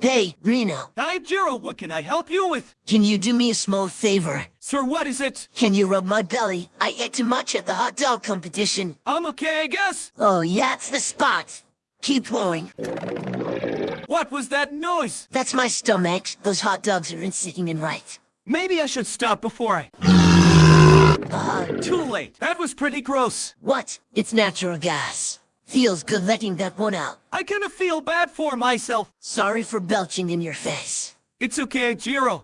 Hey, Reno, Hi, Jiro, what can I help you with? can you do me a small favor? Sir, what is it? Can you rub my belly? I ate too much at the hot dog competition. I'm okay, I guess. Oh, yeah, it's the spot. Keep going. What was that noise? That's my stomach. Those hot dogs aren't sitting in right. Maybe I should stop before I... Uh-huh. Too late. That was pretty gross. What? It's natural gas. Feels good letting that one out. I kinda feel bad for myself. Sorry for belching in your face. It's okay, Jiro.